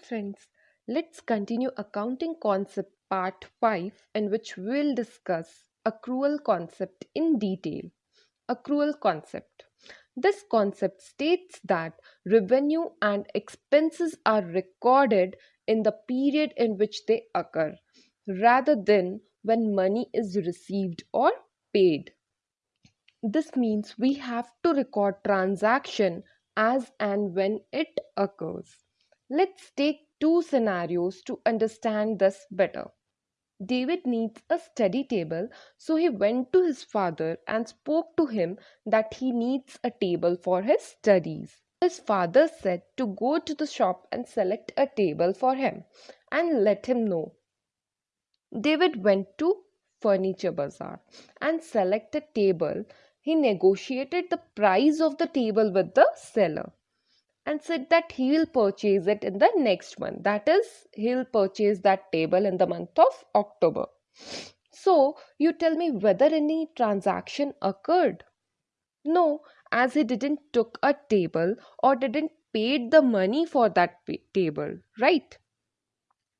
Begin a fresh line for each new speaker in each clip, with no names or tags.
friends, let's continue accounting concept part 5 in which we'll discuss accrual concept in detail. Accrual concept. This concept states that revenue and expenses are recorded in the period in which they occur rather than when money is received or paid. This means we have to record transaction as and when it occurs. Let's take two scenarios to understand this better. David needs a study table, so he went to his father and spoke to him that he needs a table for his studies. His father said to go to the shop and select a table for him and let him know. David went to Furniture Bazaar and selected a table he negotiated the price of the table with the seller and said that he will purchase it in the next month. That is, he'll purchase that table in the month of October. So, you tell me whether any transaction occurred? No, as he didn't took a table or didn't paid the money for that table, right?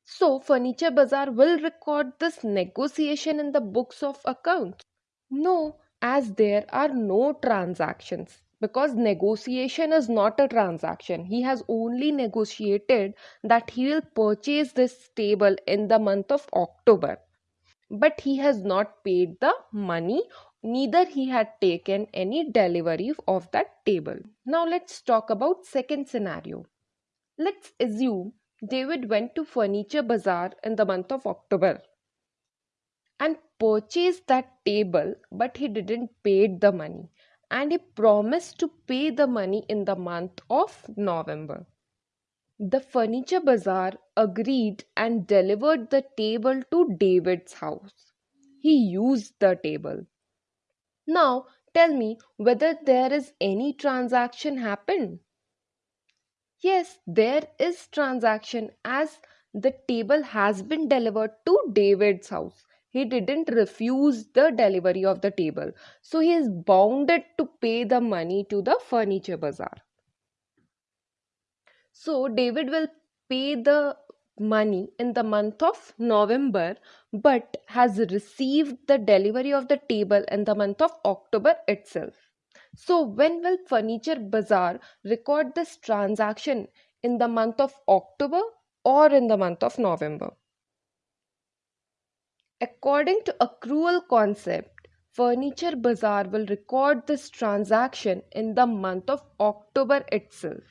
So, Furniture Bazaar will record this negotiation in the books of accounts. No, as there are no transactions because negotiation is not a transaction. He has only negotiated that he will purchase this table in the month of october. But he has not paid the money neither he had taken any delivery of that table. Now let's talk about second scenario. Let's assume david went to furniture bazaar in the month of october and purchased that table but he didn't pay the money and he promised to pay the money in the month of November. The furniture bazaar agreed and delivered the table to David's house. He used the table. Now tell me whether there is any transaction happened. Yes, there is transaction as the table has been delivered to David's house he didn't refuse the delivery of the table. So he is bounded to pay the money to the furniture bazaar. So david will pay the money in the month of november but has received the delivery of the table in the month of october itself. So when will furniture bazaar record this transaction? In the month of october or in the month of november According to accrual concept, Furniture Bazaar will record this transaction in the month of October itself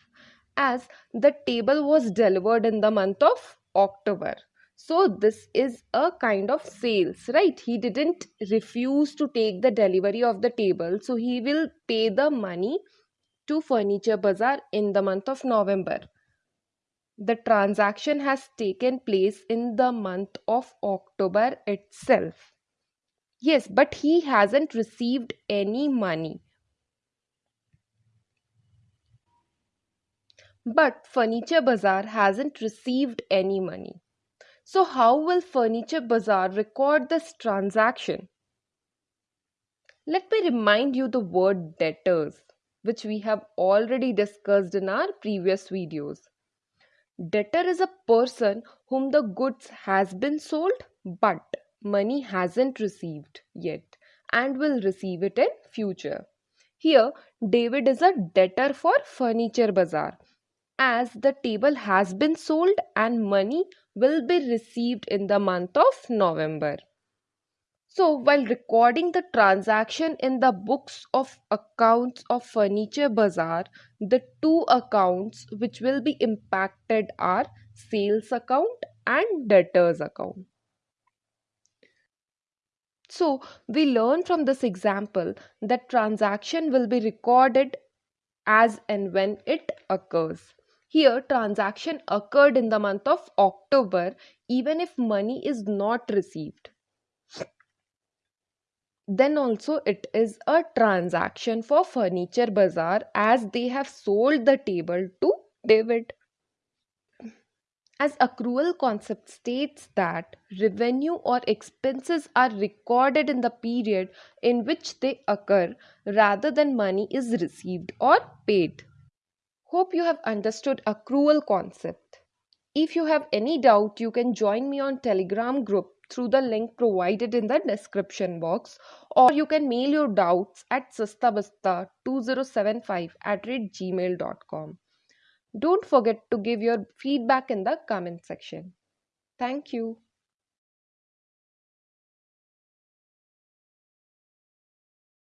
as the table was delivered in the month of October. So this is a kind of sales, right? He didn't refuse to take the delivery of the table. So he will pay the money to Furniture Bazaar in the month of November the transaction has taken place in the month of October itself. Yes, but he hasn't received any money. But Furniture Bazaar hasn't received any money. So, how will Furniture Bazaar record this transaction? Let me remind you the word debtors, which we have already discussed in our previous videos. Debtor is a person whom the goods has been sold but money hasn't received yet and will receive it in future. Here David is a debtor for Furniture Bazaar as the table has been sold and money will be received in the month of November. So, while recording the transaction in the books of accounts of Furniture Bazaar, the two accounts which will be impacted are sales account and debtors account. So, we learn from this example that transaction will be recorded as and when it occurs. Here, transaction occurred in the month of October even if money is not received then also it is a transaction for furniture bazaar as they have sold the table to david. As accrual concept states that revenue or expenses are recorded in the period in which they occur rather than money is received or paid. Hope you have understood accrual concept If you have any doubt, you can join me on Telegram group through the link provided in the description box or you can mail your doubts at sastabasta2075 at gmail.com. Don't forget to give your feedback in the comment section. Thank you.